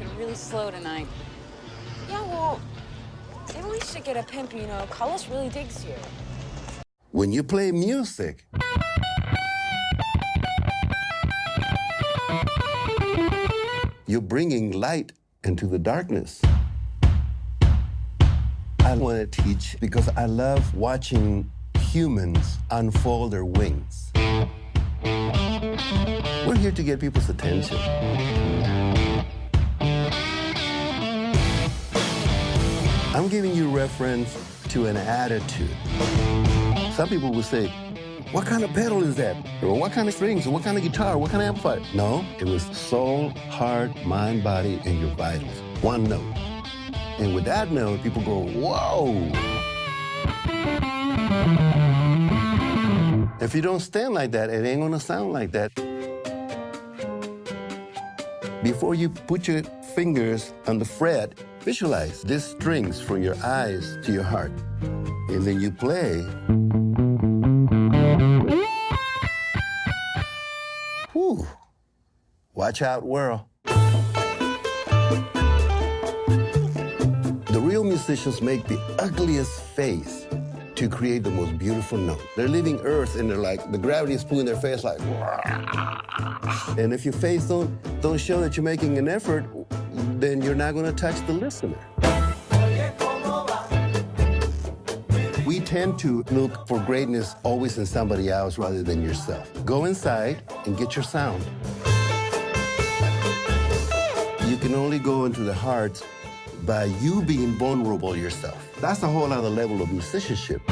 it really slow tonight. Yeah, well, maybe we should get a pimp, you know. Carlos really digs you. When you play music, you're bringing light into the darkness. I want to teach because I love watching humans unfold their wings. We're here to get people's attention. I'm giving you reference to an attitude. Some people will say, what kind of pedal is that? Or what kind of strings? Or what kind of guitar? What kind of amplifier? No, it was soul, heart, mind, body, and your vitals. One note. And with that note, people go, whoa. If you don't stand like that, it ain't gonna sound like that. Before you put your fingers on the fret, visualize these strings from your eyes to your heart. And then you play. Whew. Watch out, world. The real musicians make the ugliest face to create the most beautiful note. They're leaving Earth and they're like, the gravity is pulling their face like, and if your face don't, don't show that you're making an effort, then you're not gonna touch the listener. We tend to look for greatness always in somebody else rather than yourself. Go inside and get your sound. You can only go into the heart by you being vulnerable yourself. That's a whole other level of musicianship.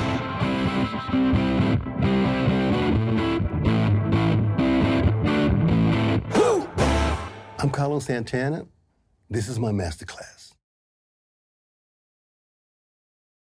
I'm Carlos Santana. This is my masterclass.